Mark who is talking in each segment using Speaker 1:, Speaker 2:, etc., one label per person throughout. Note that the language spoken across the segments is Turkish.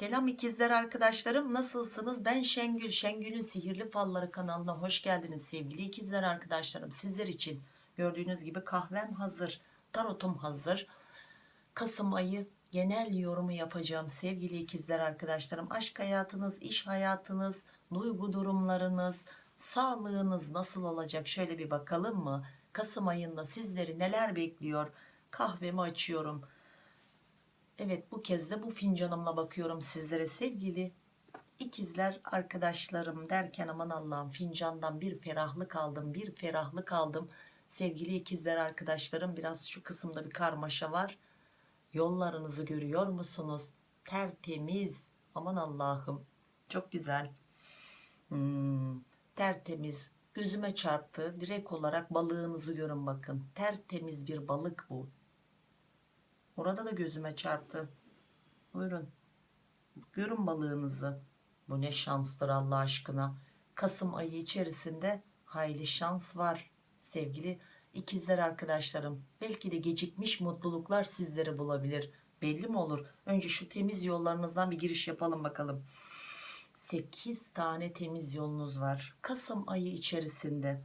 Speaker 1: Selam ikizler arkadaşlarım nasılsınız? Ben Şengül. Şengül'ün Sihirli Falları kanalına hoş geldiniz sevgili ikizler arkadaşlarım. Sizler için gördüğünüz gibi kahvem hazır, tarotum hazır. Kasım ayı genel yorumu yapacağım sevgili ikizler arkadaşlarım. Aşk hayatınız, iş hayatınız, duygu durumlarınız, sağlığınız nasıl olacak? Şöyle bir bakalım mı? Kasım ayında sizleri neler bekliyor? Kahvemi açıyorum. Evet bu kez de bu fincanımla bakıyorum sizlere sevgili ikizler arkadaşlarım derken aman Allah'ım fincandan bir ferahlık aldım bir ferahlık aldım. Sevgili ikizler arkadaşlarım biraz şu kısımda bir karmaşa var. Yollarınızı görüyor musunuz? Tertemiz. Aman Allah'ım çok güzel. Hmm, tertemiz. Gözüme çarptı. Direkt olarak balığınızı görün bakın. Tertemiz bir balık bu Orada da gözüme çarptı. Buyurun. Görün balığınızı. Bu ne şanstır Allah aşkına. Kasım ayı içerisinde hayli şans var. Sevgili ikizler arkadaşlarım. Belki de gecikmiş mutluluklar sizleri bulabilir. Belli mi olur? Önce şu temiz yollarınızdan bir giriş yapalım bakalım. 8 tane temiz yolunuz var. Kasım ayı içerisinde.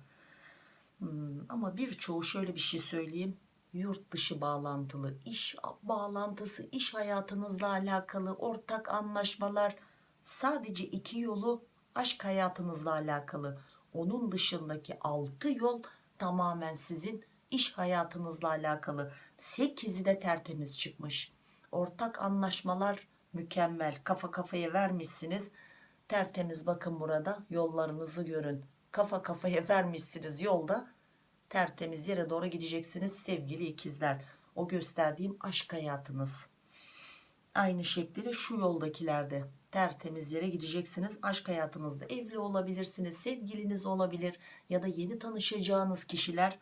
Speaker 1: Hmm, ama birçoğu şöyle bir şey söyleyeyim yurt dışı bağlantılı iş bağlantısı iş hayatınızla alakalı ortak anlaşmalar sadece iki yolu aşk hayatınızla alakalı. Onun dışındaki altı yol tamamen sizin iş hayatınızla alakalı. Sekizi de tertemiz çıkmış. Ortak anlaşmalar mükemmel. Kafa kafaya vermişsiniz. Tertemiz bakın burada yollarınızı görün. Kafa kafaya vermişsiniz yolda tertemiz yere doğru gideceksiniz sevgili ikizler. O gösterdiğim aşk hayatınız. Aynı şekilde şu yoldakilerde tertemiz yere gideceksiniz. Aşk hayatınızda evli olabilirsiniz sevgiliniz olabilir ya da yeni tanışacağınız kişiler.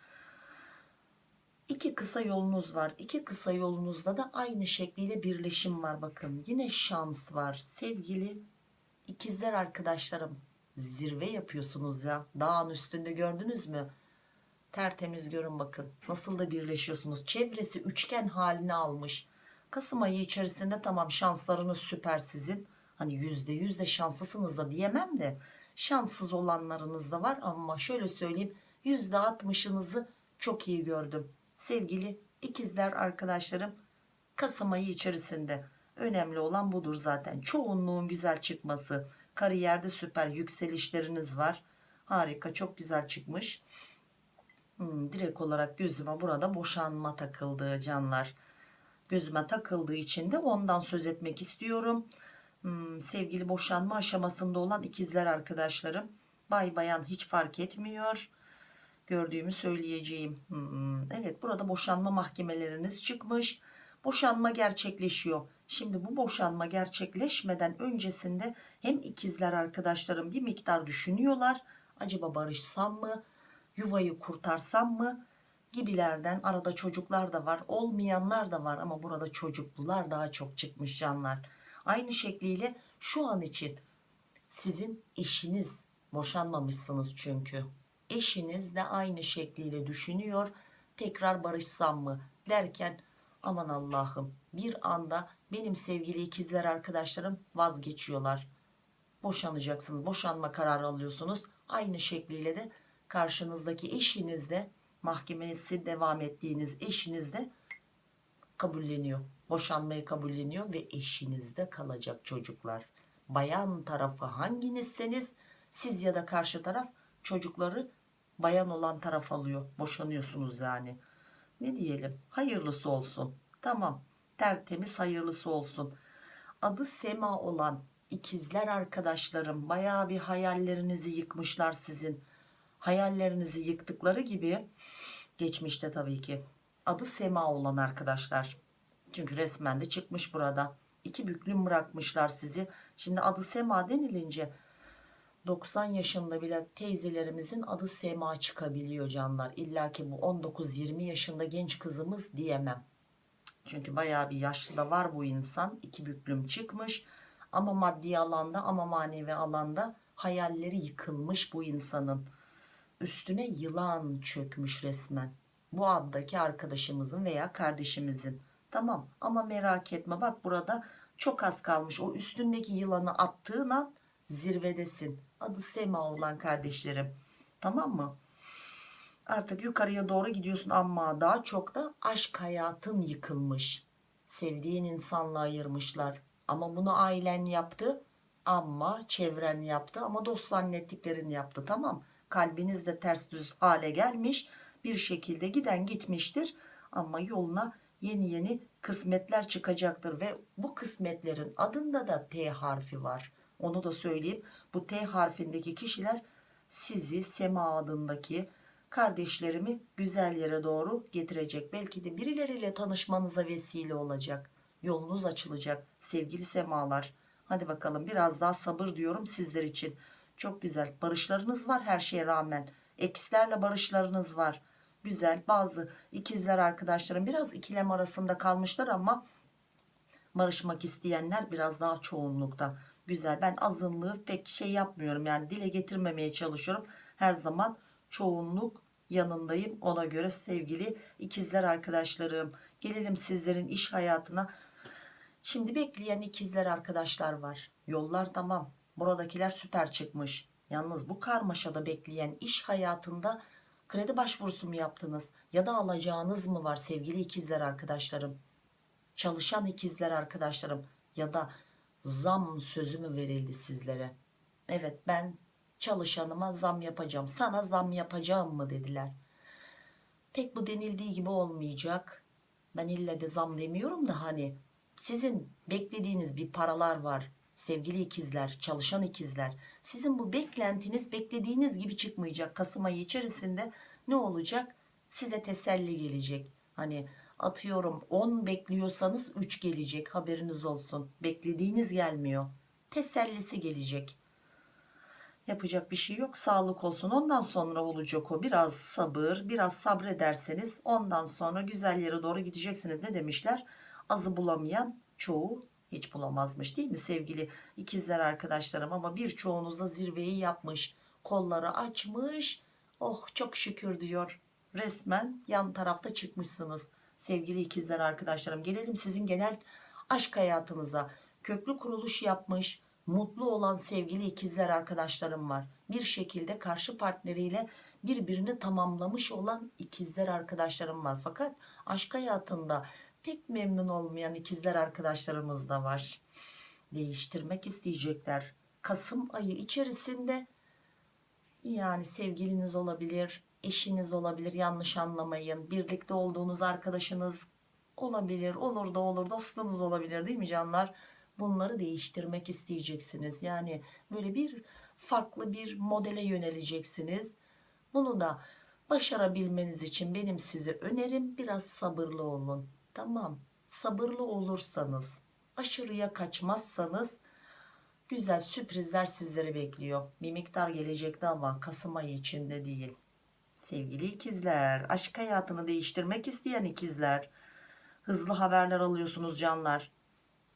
Speaker 1: İki kısa yolunuz var. İki kısa yolunuzda da aynı şekliyle birleşim var. Bakın yine şans var. Sevgili ikizler arkadaşlarım zirve yapıyorsunuz ya. Dağın üstünde gördünüz mü tertemiz görün bakın. Nasıl da birleşiyorsunuz. Çevresi üçgen halini almış. Kasım ayı içerisinde tamam şanslarınız süper sizin. Hani yüzde yüz de şanslısınız da diyemem de şanssız olanlarınız da var. Ama şöyle söyleyeyim yüzde altmışınızı çok iyi gördüm. Sevgili ikizler arkadaşlarım Kasım ayı içerisinde önemli olan budur zaten. Çoğunluğun güzel çıkması. Kariyerde süper yükselişleriniz var. Harika çok güzel çıkmış Hmm, direkt olarak gözüme burada boşanma takıldı canlar. Gözüme takıldığı için de ondan söz etmek istiyorum. Hmm, sevgili boşanma aşamasında olan ikizler arkadaşlarım. Bay bayan hiç fark etmiyor. Gördüğümü söyleyeceğim. Hmm, evet burada boşanma mahkemeleriniz çıkmış. Boşanma gerçekleşiyor. Şimdi bu boşanma gerçekleşmeden öncesinde hem ikizler arkadaşlarım bir miktar düşünüyorlar. Acaba barışsam mı? Yuvayı kurtarsam mı? Gibilerden arada çocuklar da var olmayanlar da var ama burada çocuklular daha çok çıkmış canlar. Aynı şekliyle şu an için sizin eşiniz boşanmamışsınız çünkü. Eşiniz de aynı şekliyle düşünüyor tekrar barışsam mı derken aman Allah'ım bir anda benim sevgili ikizler arkadaşlarım vazgeçiyorlar. Boşanacaksınız boşanma kararı alıyorsunuz. Aynı şekliyle de karşınızdaki eşiniz de mahkemesi devam ettiğiniz eşiniz de kabulleniyor. Boşanmayı kabulleniyor ve eşinizde kalacak çocuklar. Bayan tarafı hanginizseniz siz ya da karşı taraf çocukları bayan olan taraf alıyor. Boşanıyorsunuz yani. Ne diyelim? Hayırlısı olsun. Tamam. Tertemiz hayırlısı olsun. Adı Sema olan ikizler arkadaşlarım baya bir hayallerinizi yıkmışlar sizin hayallerinizi yıktıkları gibi geçmişte tabii ki. Adı Sema olan arkadaşlar. Çünkü resmen de çıkmış burada. İki büklüm bırakmışlar sizi. Şimdi adı Sema denilince 90 yaşında bile teyzelerimizin adı Sema çıkabiliyor canlar. İlla ki bu 19-20 yaşında genç kızımız diyemem. Çünkü baya bir yaşlı da var bu insan. İki büklüm çıkmış. Ama maddi alanda ama manevi alanda hayalleri yıkılmış bu insanın üstüne yılan çökmüş resmen bu addaki arkadaşımızın veya kardeşimizin Tamam ama merak etme bak burada çok az kalmış. O üstündeki yılanı attığın an zirvedesin. Adı Sema olan kardeşlerim. Tamam mı? Artık yukarıya doğru gidiyorsun ama daha çok da aşk hayatın yıkılmış. Sevdiğin insanla ayırmışlar. Ama bunu ailen yaptı ama çevren yaptı ama dost zannettiklerin yaptı tamam. Kalbiniz de ters düz hale gelmiş bir şekilde giden gitmiştir ama yoluna yeni yeni kısmetler çıkacaktır ve bu kısmetlerin adında da T harfi var. Onu da söyleyeyim. Bu T harfindeki kişiler sizi Sema adındaki kardeşlerimi güzel yere doğru getirecek. Belki de birileriyle tanışmanıza vesile olacak. Yolunuz açılacak sevgili semalar. Hadi bakalım biraz daha sabır diyorum sizler için. Çok güzel barışlarınız var her şeye rağmen. Ekslerle barışlarınız var. Güzel bazı ikizler arkadaşlarım biraz ikilem arasında kalmışlar ama barışmak isteyenler biraz daha çoğunlukta. Güzel ben azınlığı pek şey yapmıyorum yani dile getirmemeye çalışıyorum. Her zaman çoğunluk yanındayım ona göre sevgili ikizler arkadaşlarım. Gelelim sizlerin iş hayatına. Şimdi bekleyen ikizler arkadaşlar var. Yollar tamam. Buradakiler süper çıkmış. Yalnız bu karmaşada bekleyen iş hayatında kredi başvurusu mu yaptınız? Ya da alacağınız mı var sevgili ikizler arkadaşlarım? Çalışan ikizler arkadaşlarım ya da zam sözü mü verildi sizlere? Evet ben çalışanıma zam yapacağım. Sana zam yapacağım mı dediler. Pek bu denildiği gibi olmayacak. Ben ille de zam demiyorum da hani sizin beklediğiniz bir paralar var sevgili ikizler çalışan ikizler sizin bu beklentiniz beklediğiniz gibi çıkmayacak. Kasım ayı içerisinde ne olacak? Size teselli gelecek. Hani atıyorum 10 bekliyorsanız 3 gelecek haberiniz olsun. Beklediğiniz gelmiyor. Tesellisi gelecek. Yapacak bir şey yok sağlık olsun. Ondan sonra olacak o. Biraz sabır biraz sabrederseniz ondan sonra güzel yere doğru gideceksiniz. Ne demişler? Azı bulamayan çoğu hiç bulamazmış değil mi sevgili ikizler arkadaşlarım? Ama birçoğunuz da zirveyi yapmış kolları açmış. Oh çok şükür diyor. Resmen yan tarafta çıkmışsınız sevgili ikizler arkadaşlarım. Gelelim sizin genel aşk hayatınıza. Köklü kuruluş yapmış mutlu olan sevgili ikizler arkadaşlarım var. Bir şekilde karşı partneriyle birbirini tamamlamış olan ikizler arkadaşlarım var. Fakat aşk hayatında pek memnun olmayan ikizler arkadaşlarımız da var. Değiştirmek isteyecekler. Kasım ayı içerisinde yani sevgiliniz olabilir, eşiniz olabilir yanlış anlamayın. Birlikte olduğunuz arkadaşınız olabilir, olur da olur dostunuz olabilir değil mi canlar? Bunları değiştirmek isteyeceksiniz. Yani böyle bir farklı bir modele yöneleceksiniz. Bunu da başarabilmeniz için benim size önerim biraz sabırlı olun Tamam sabırlı olursanız aşırıya kaçmazsanız güzel sürprizler sizleri bekliyor. Bir miktar gelecekti ama Kasım ayı içinde değil. Sevgili ikizler aşk hayatını değiştirmek isteyen ikizler hızlı haberler alıyorsunuz canlar.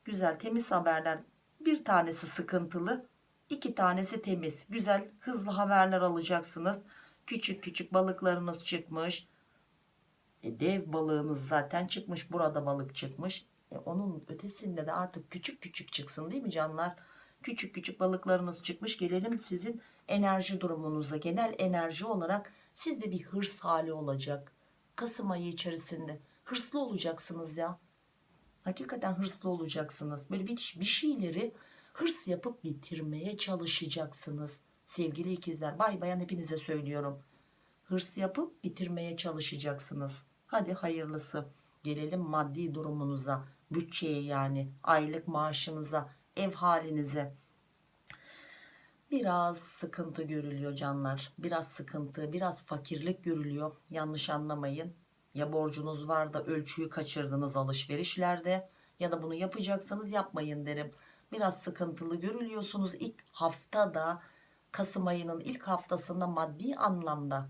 Speaker 1: Güzel temiz haberler bir tanesi sıkıntılı iki tanesi temiz güzel hızlı haberler alacaksınız. Küçük küçük balıklarınız çıkmış e, dev balığınız zaten çıkmış burada balık çıkmış. E, onun ötesinde de artık küçük küçük çıksın değil mi canlar? Küçük küçük balıklarınız çıkmış gelelim sizin enerji durumunuza. Genel enerji olarak sizde bir hırs hali olacak Kasım ayı içerisinde. Hırslı olacaksınız ya. Hakikaten hırslı olacaksınız. Böyle bir, bir şeyleri hırs yapıp bitirmeye çalışacaksınız. Sevgili ikizler bay bayan hepinize söylüyorum. Hırs yapıp bitirmeye çalışacaksınız hadi hayırlısı. Gelelim maddi durumunuza bütçeye yani aylık maaşınıza ev halinize. Biraz sıkıntı görülüyor canlar. Biraz sıkıntı biraz fakirlik görülüyor. Yanlış anlamayın. Ya borcunuz var da ölçüyü kaçırdınız alışverişlerde ya da bunu yapacaksanız yapmayın derim. Biraz sıkıntılı görülüyorsunuz ilk haftada Kasım ayının ilk haftasında maddi anlamda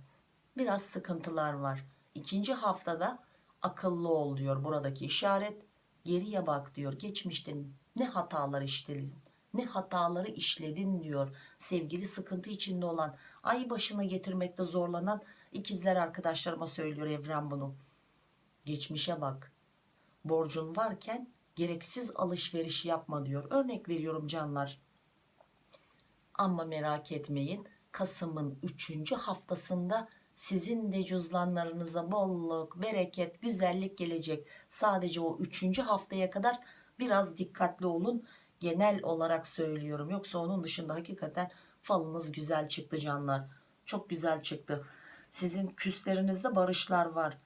Speaker 1: biraz sıkıntılar var. İkinci haftada akıllı ol diyor buradaki işaret. Geriye bak diyor. Geçmişte ne hatalar işledin, ne hataları işledin diyor. Sevgili sıkıntı içinde olan, ay başına getirmekte zorlanan ikizler arkadaşlarıma söylüyor evren bunu. Geçmişe bak. borcun varken gereksiz alışveriş yapma diyor. Örnek veriyorum canlar. Ama merak etmeyin. Kasım'ın 3. haftasında sizin de cüzdanlarınıza bolluk, bereket, güzellik gelecek. Sadece o 3. haftaya kadar biraz dikkatli olun. Genel olarak söylüyorum. Yoksa onun dışında hakikaten falınız güzel çıktı canlar. Çok güzel çıktı. Sizin küslerinizde barışlar var.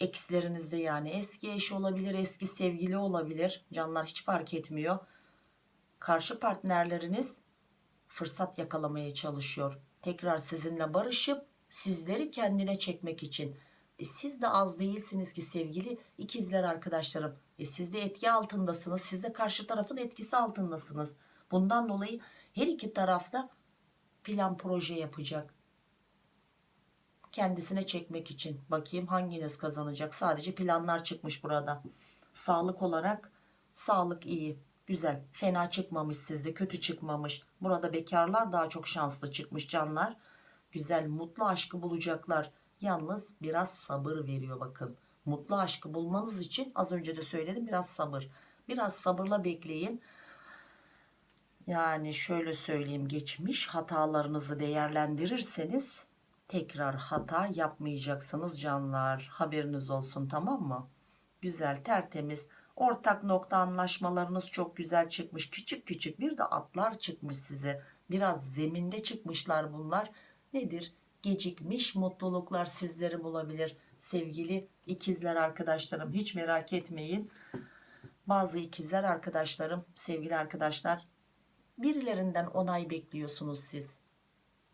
Speaker 1: Ekslerinizde yani eski eş olabilir, eski sevgili olabilir. Canlar hiç fark etmiyor. Karşı partnerleriniz fırsat yakalamaya çalışıyor. Tekrar sizinle barışıp sizleri kendine çekmek için. E siz de az değilsiniz ki sevgili ikizler arkadaşlarım. E siz de etki altındasınız. Siz de karşı tarafın etkisi altındasınız. Bundan dolayı her iki tarafta plan proje yapacak. Kendisine çekmek için. Bakayım hanginiz kazanacak. Sadece planlar çıkmış burada. Sağlık olarak sağlık iyi. Güzel. Fena çıkmamış sizde. Kötü çıkmamış. Burada bekarlar daha çok şanslı çıkmış canlar. Güzel mutlu aşkı bulacaklar. Yalnız biraz sabır veriyor bakın. Mutlu aşkı bulmanız için az önce de söyledim biraz sabır. Biraz sabırla bekleyin. Yani şöyle söyleyeyim geçmiş hatalarınızı değerlendirirseniz tekrar hata yapmayacaksınız canlar. Haberiniz olsun tamam mı? Güzel tertemiz ortak nokta anlaşmalarınız çok güzel çıkmış. Küçük küçük bir de atlar çıkmış size. Biraz zeminde çıkmışlar bunlar. Nedir? Gecikmiş mutluluklar sizleri bulabilir. Sevgili ikizler arkadaşlarım hiç merak etmeyin. Bazı ikizler arkadaşlarım, sevgili arkadaşlar birilerinden onay bekliyorsunuz siz.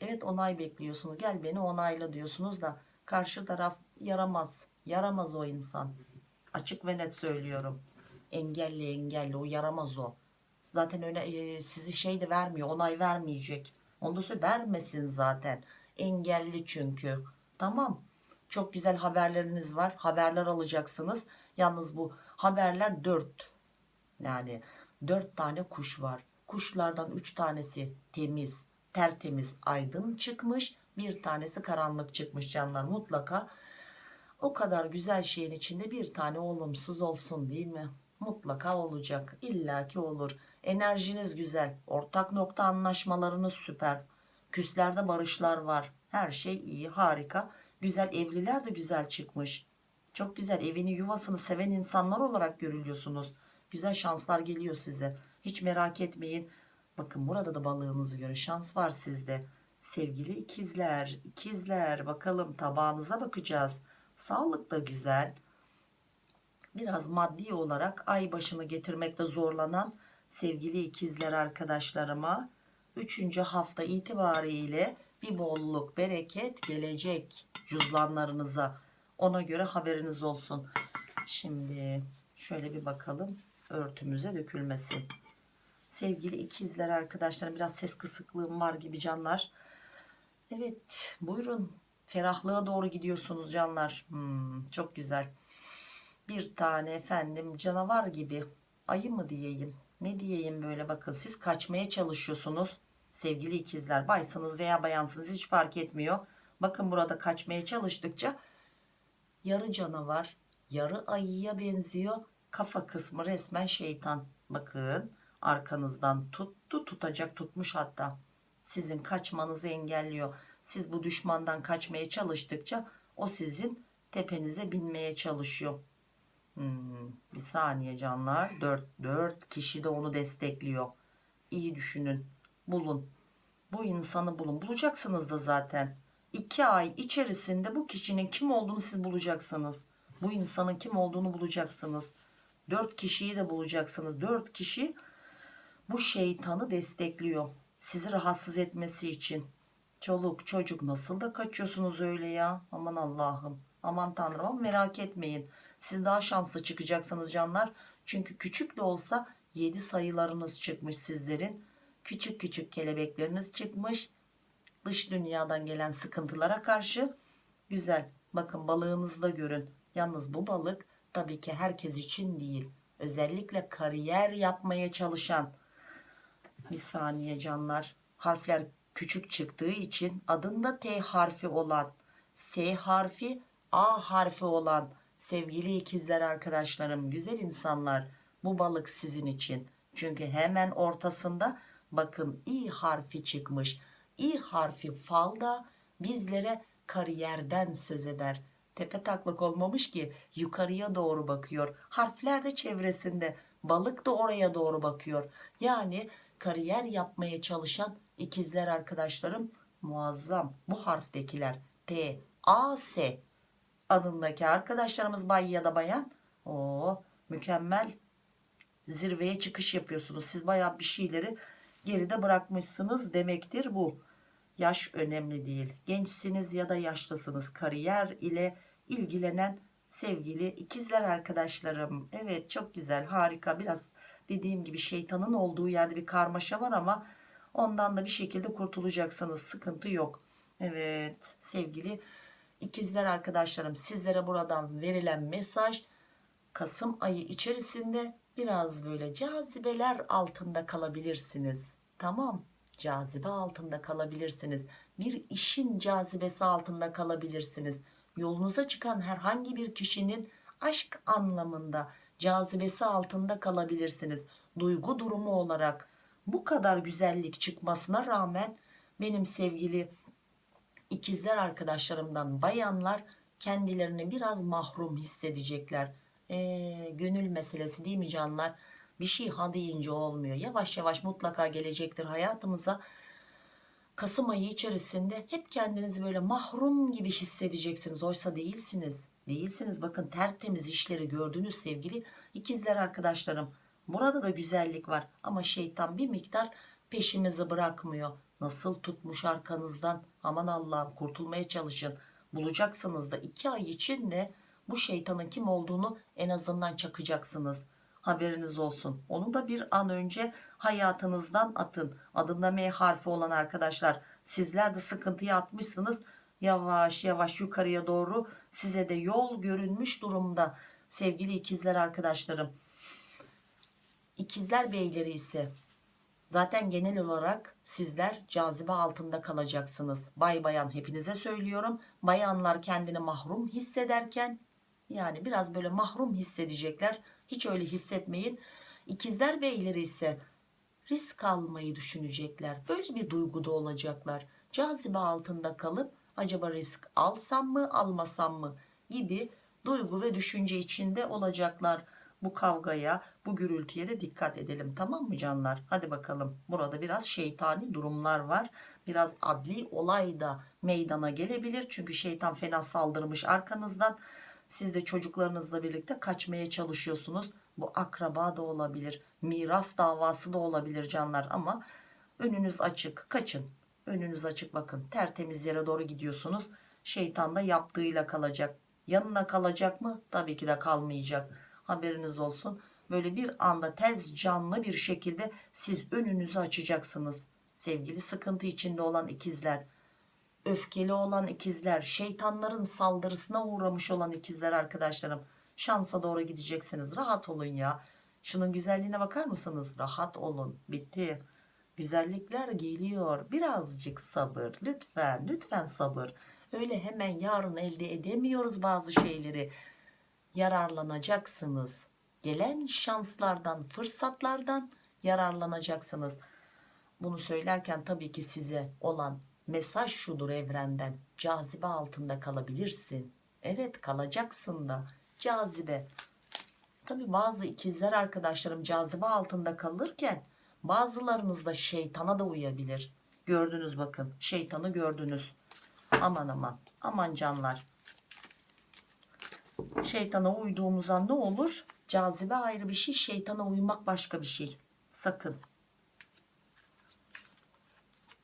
Speaker 1: Evet onay bekliyorsunuz. Gel beni onayla diyorsunuz da karşı taraf yaramaz. Yaramaz o insan. Açık ve net söylüyorum. Engelli engelli o yaramaz o. Zaten öyle e, sizi şey de vermiyor. Onay vermeyecek. Ondan sonra vermesin zaten. Engelli çünkü. Tamam. Çok güzel haberleriniz var. Haberler alacaksınız. Yalnız bu haberler dört. Yani dört tane kuş var. Kuşlardan üç tanesi temiz, tertemiz, aydın çıkmış. Bir tanesi karanlık çıkmış canlar. Mutlaka o kadar güzel şeyin içinde bir tane olumsuz olsun değil mi? Mutlaka olacak. İlla ki olur. Enerjiniz güzel. Ortak nokta anlaşmalarınız süper. Küslerde barışlar var. Her şey iyi, harika. Güzel evliler de güzel çıkmış. Çok güzel evini yuvasını seven insanlar olarak görülüyorsunuz. Güzel şanslar geliyor size. Hiç merak etmeyin. Bakın burada da balığınızı göre şans var sizde. Sevgili ikizler, ikizler bakalım tabağınıza bakacağız. Sağlık da güzel. Biraz maddi olarak ay başını getirmekte zorlanan sevgili ikizler arkadaşlarıma 3. hafta itibariyle bir bolluk, bereket gelecek cüzdanlarınıza. Ona göre haberiniz olsun. Şimdi şöyle bir bakalım örtümüze dökülmesin. Sevgili ikizler arkadaşlarım biraz ses kısıklığım var gibi canlar. Evet buyurun ferahlığa doğru gidiyorsunuz canlar. Hmm, çok güzel. Bir tane efendim canavar gibi ayı mı diyeyim ne diyeyim böyle bakın siz kaçmaya çalışıyorsunuz. Sevgili ikizler baysınız veya bayansınız hiç fark etmiyor. Bakın burada kaçmaya çalıştıkça yarı canavar yarı ayıya benziyor. Kafa kısmı resmen şeytan. Bakın arkanızdan tuttu tutacak tutmuş hatta. Sizin kaçmanızı engelliyor. Siz bu düşmandan kaçmaya çalıştıkça o sizin tepenize binmeye çalışıyor hmm, bir saniye canlar. 4, 4 kişi de onu destekliyor. İyi düşünün bulun. Bu insanı bulun. Bulacaksınız da zaten. 2 ay içerisinde bu kişinin kim olduğunu siz bulacaksınız. Bu insanın kim olduğunu bulacaksınız. 4 kişiyi de bulacaksınız. 4 kişi bu şeytanı destekliyor. Sizi rahatsız etmesi için. Çoluk çocuk nasıl da kaçıyorsunuz öyle ya? Aman Allah'ım. Aman Tanrım ama merak etmeyin siz daha şanslı çıkacaksınız canlar. Çünkü küçük de olsa 7 sayılarınız çıkmış sizlerin. Küçük küçük kelebekleriniz çıkmış. Dış dünyadan gelen sıkıntılara karşı güzel bakın balığınızı da görün. Yalnız bu balık tabii ki herkes için değil. Özellikle kariyer yapmaya çalışan. Bir saniye canlar. Harfler küçük çıktığı için adında T harfi olan S harfi A harfi olan Sevgili ikizler arkadaşlarım, güzel insanlar, bu balık sizin için. Çünkü hemen ortasında bakın i harfi çıkmış. i harfi falda bizlere kariyerden söz eder. Tepe taklak olmamış ki yukarıya doğru bakıyor. Harfler de çevresinde, balık da oraya doğru bakıyor. Yani kariyer yapmaya çalışan ikizler arkadaşlarım muazzam. Bu harftekiler T, A, S adındaki arkadaşlarımız bay ya da bayan o mükemmel zirveye çıkış yapıyorsunuz. Siz bayağı bir şeyleri geride bırakmışsınız demektir bu. Yaş önemli değil. Gençsiniz ya da yaşlısınız. Kariyer ile ilgilenen sevgili ikizler arkadaşlarım. Evet çok güzel harika biraz dediğim gibi şeytanın olduğu yerde bir karmaşa var ama ondan da bir şekilde kurtulacaksınız. Sıkıntı yok. Evet sevgili ikizler arkadaşlarım sizlere buradan verilen mesaj Kasım ayı içerisinde biraz böyle cazibeler altında kalabilirsiniz. Tamam cazibe altında kalabilirsiniz. Bir işin cazibesi altında kalabilirsiniz. Yolunuza çıkan herhangi bir kişinin aşk anlamında cazibesi altında kalabilirsiniz. Duygu durumu olarak bu kadar güzellik çıkmasına rağmen benim sevgili ikizler arkadaşlarımdan bayanlar kendilerini biraz mahrum hissedecekler. Ee, gönül meselesi değil mi canlar? Bir şey ha deyince olmuyor. Yavaş yavaş mutlaka gelecektir hayatımıza. Kasım ayı içerisinde hep kendinizi böyle mahrum gibi hissedeceksiniz. Oysa değilsiniz. Değilsiniz. Bakın tertemiz işleri gördünüz sevgili ikizler arkadaşlarım. Burada da güzellik var ama şeytan bir miktar peşimizi bırakmıyor. Nasıl tutmuş arkanızdan aman Allah'ım kurtulmaya çalışın. Bulacaksınız da iki ay içinde bu şeytanın kim olduğunu en azından çakacaksınız. Haberiniz olsun. Onu da bir an önce hayatınızdan atın. Adında M harfi olan arkadaşlar sizler de sıkıntıya atmışsınız. Yavaş yavaş yukarıya doğru size de yol görünmüş durumda. Sevgili ikizler arkadaşlarım. İkizler beyleri ise zaten genel olarak sizler cazibe altında kalacaksınız. Bay bayan hepinize söylüyorum. Bayanlar kendini mahrum hissederken yani biraz böyle mahrum hissedecekler. Hiç öyle hissetmeyin. İkizler beyleri ise risk almayı düşünecekler. Böyle bir duyguda olacaklar. Cazibe altında kalıp acaba risk alsam mı almasam mı gibi duygu ve düşünce içinde olacaklar. Bu kavgaya bu gürültüye de dikkat edelim tamam mı canlar? Hadi bakalım burada biraz şeytani durumlar var. Biraz adli olay da meydana gelebilir. Çünkü şeytan fena saldırmış arkanızdan. Siz de çocuklarınızla birlikte kaçmaya çalışıyorsunuz. Bu akraba da olabilir. Miras davası da olabilir canlar ama önünüz açık. Kaçın. Önünüz açık bakın. Tertemiz yere doğru gidiyorsunuz. Şeytan da yaptığıyla kalacak. Yanına kalacak mı? Tabii ki de kalmayacak. Haberiniz olsun. Böyle bir anda tez canlı bir şekilde siz önünüzü açacaksınız. Sevgili sıkıntı içinde olan ikizler öfkeli olan ikizler, şeytanların saldırısına uğramış olan ikizler arkadaşlarım. Şansa doğru gideceksiniz. Rahat olun ya. Şunun güzelliğine bakar mısınız? Rahat olun. Bitti. Güzellikler geliyor. Birazcık sabır. Lütfen, lütfen sabır. Öyle hemen yarın elde edemiyoruz bazı şeyleri. Yararlanacaksınız. Gelen şanslardan, fırsatlardan yararlanacaksınız. Bunu söylerken tabii ki size olan mesaj şudur evrenden. Cazibe altında kalabilirsin. Evet kalacaksın da. Cazibe. Tabi bazı ikizler arkadaşlarım cazibe altında kalırken bazılarınız da şeytana da uyabilir. Gördünüz bakın şeytanı gördünüz. Aman aman aman canlar şeytana uyduğumuz an ne olur cazibe ayrı bir şey şeytana uymak başka bir şey sakın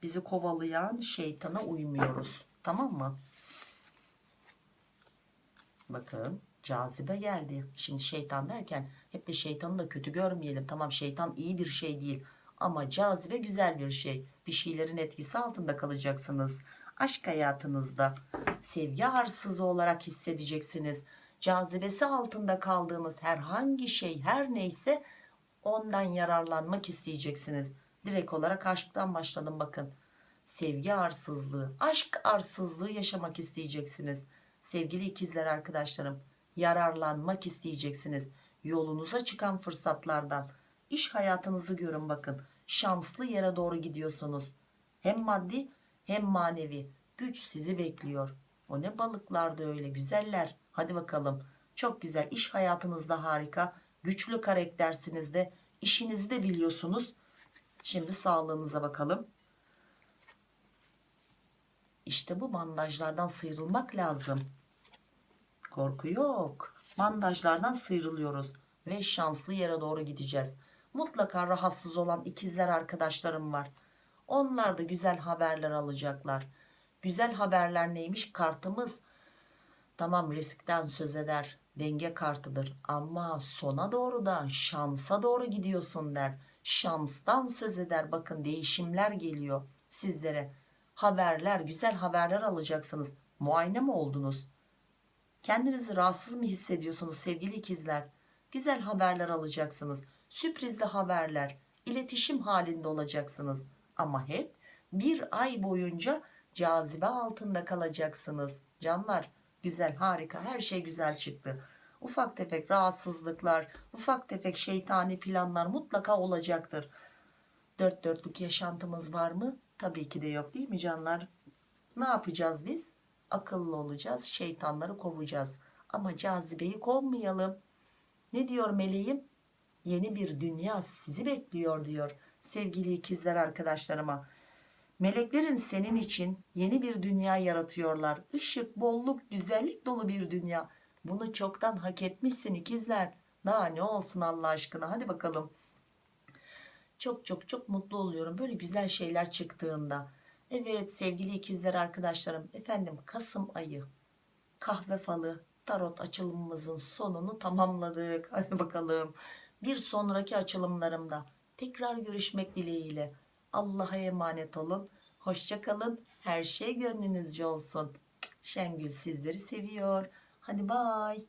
Speaker 1: bizi kovalayan şeytana uymuyoruz. Tamam mı? Bakın cazibe geldi. Şimdi şeytan derken hep de şeytanı da kötü görmeyelim. Tamam şeytan iyi bir şey değil. Ama cazibe güzel bir şey. Bir şeylerin etkisi altında kalacaksınız. Aşk hayatınızda sevgi arsızı olarak hissedeceksiniz. Cazibesi altında kaldığınız herhangi şey her neyse ondan yararlanmak isteyeceksiniz direkt olarak aşktan başladım bakın sevgi arsızlığı aşk arsızlığı yaşamak isteyeceksiniz sevgili ikizler arkadaşlarım yararlanmak isteyeceksiniz. Yolunuza çıkan fırsatlardan. İş hayatınızı görün bakın. Şanslı yere doğru gidiyorsunuz. Hem maddi hem manevi. Güç sizi bekliyor. O ne balıklar da öyle güzeller. Hadi bakalım. Çok güzel. İş hayatınızda harika. Güçlü karaktersiniz de. İşinizi de biliyorsunuz. Şimdi sağlığınıza bakalım. İşte bu bandajlardan sıyrılmak lazım. Korku yok. Bandajlardan sıyrılıyoruz ve şanslı yere doğru gideceğiz. Mutlaka rahatsız olan ikizler arkadaşlarım var. Onlar da güzel haberler alacaklar. Güzel haberler neymiş? Kartımız tamam riskten söz eder. Denge kartıdır ama sona doğru da şansa doğru gidiyorsun der. Şanstan söz eder. Bakın değişimler geliyor sizlere. Haberler, güzel haberler alacaksınız. Muayene mi oldunuz? Kendinizi rahatsız mı hissediyorsunuz sevgili ikizler? Güzel haberler alacaksınız. Sürprizli haberler, iletişim halinde olacaksınız. Ama hep bir ay boyunca cazibe altında kalacaksınız. Canlar güzel harika her şey güzel çıktı. Ufak tefek rahatsızlıklar, ufak tefek şeytani planlar mutlaka olacaktır. Dört dörtlük yaşantımız var mı? Tabii ki de yok değil mi canlar? Ne yapacağız biz? Akıllı olacağız, şeytanları kovacağız. Ama cazibeyi kovmayalım. Ne diyor meleğim? Yeni bir dünya sizi bekliyor diyor sevgili ikizler arkadaşlarıma. Meleklerin senin için yeni bir dünya yaratıyorlar. Işık, bolluk, güzellik dolu bir dünya. Bunu çoktan hak etmişsin ikizler. Daha ne olsun Allah aşkına hadi bakalım. Çok çok çok mutlu oluyorum böyle güzel şeyler çıktığında. Evet sevgili ikizler arkadaşlarım efendim Kasım ayı kahve falı tarot açılımımızın sonunu tamamladık. Hadi bakalım bir sonraki açılımlarımda tekrar görüşmek dileğiyle. Allah'a emanet olun. Hoşçakalın. Her şey gönlünüzce olsun. Şengül sizleri seviyor. Hadi bay.